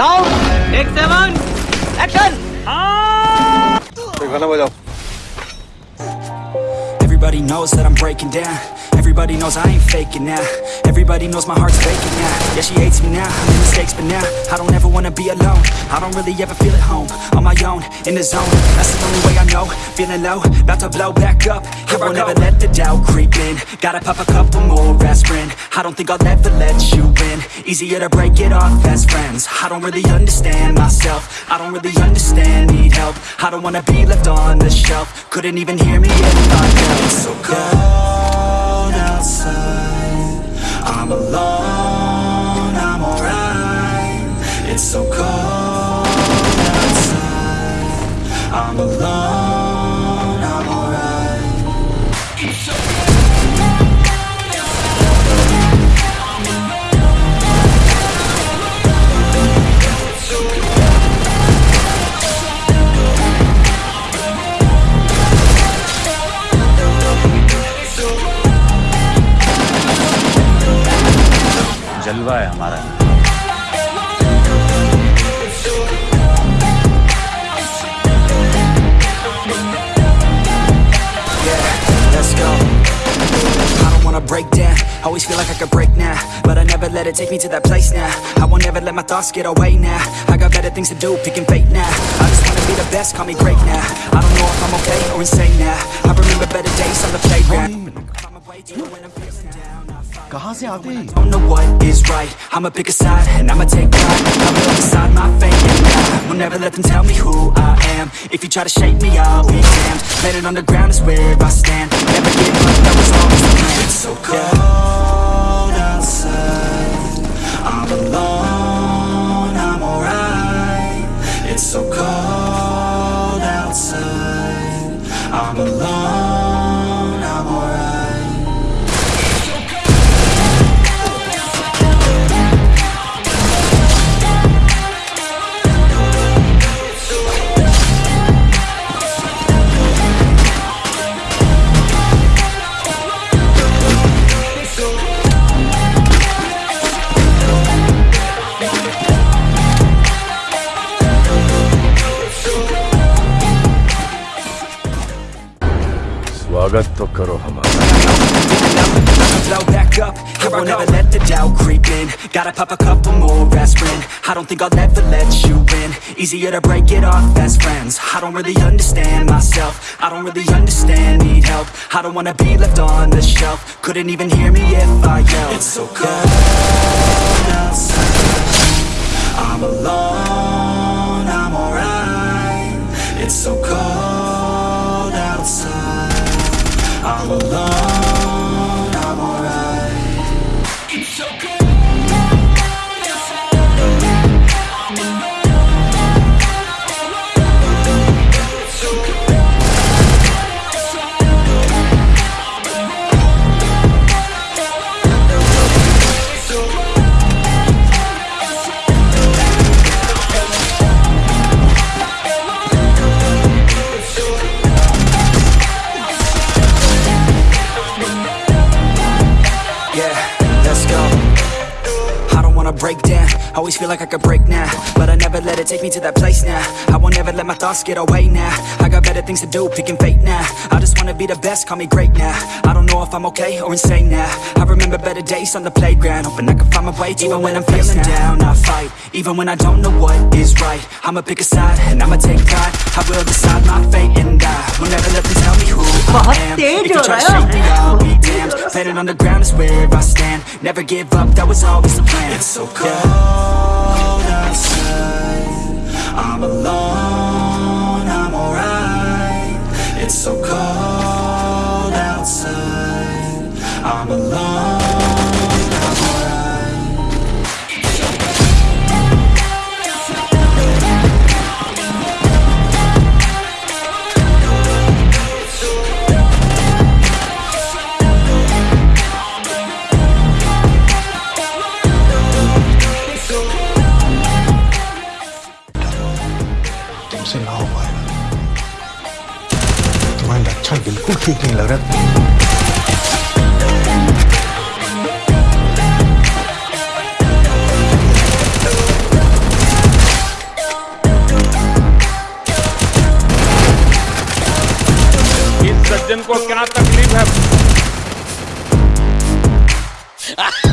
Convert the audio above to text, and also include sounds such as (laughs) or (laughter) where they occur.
Sound take seven action गाना बजाओ Everybody knows that I'm breaking down Everybody knows I ain't faking now. Everybody knows my heart's faking now. Yeah, she hates me now, I made mistakes but now I don't ever wanna be alone. I don't really ever feel at home. On my own, in the zone. That's the only way I know. Feeling low, about to blow back up. Here I won't ever let the doubt creep in. Gotta pop a couple more aspirin. I don't think I'll ever let you in Easier to break it off best friends. I don't really understand myself. I don't really understand, need help. I don't wanna be left on the shelf. Couldn't even hear me if I It's so cold Alone, जलवा है हमारा Yeah, let's go. I don't wanna break down. Always feel like I could break now, but I never let it take me to that place now. I won't ever let my thoughts get away now. I got better things to do, picking fate now. I just wanna be the best, call me great now. I don't know if I'm okay or insane now. I remember better days on the playground. Find my way to when I'm feeling down, I fight. कहाँ से आते हैं don't know what is right I'ma pick a side and I'ma take pride I will decide my fate and I will never let them tell me who I am If you try to shape me, I'll be damned Planet on the ground is where I stand Never give up, that was always the plan It's so cold outside I'm alone, I'm alright It's so cold outside I'm alone, Blow back up, I won't let the doubt creep in. Gotta pop a couple more aspirin. I don't think I'll ever let you win. Easier to break it off best friends. I don't really understand myself. I don't really understand, need help. I don't wanna be left on the shelf. Couldn't even hear me if I yelled. It's so cold outside I'm alone. wanna break Always feel like I could break now But I never let it take me to that place now. I won't ever let my thoughts get away now. I got better things to do, picking fate now. I just wanna be the best, call me great now. I don't know if I'm okay or insane now. I remember better days on the playground Hoping I can find my way even when I'm feeling down. I fight, even when I don't know what is right. I'ma pick a side and I'ma take pride. I will decide my fate and I Will never let them tell me who I am. If you try to shake me, I'll be damned. Planet on the ground is where I stand. Never give up, that was always the plan. Cold outside. I'm alone, I'm alright. It's so cold outside. I'm alone, बिल्कुल ठीक नहीं लग रहा सज्जन को क्या तकलीफ़ है? (laughs)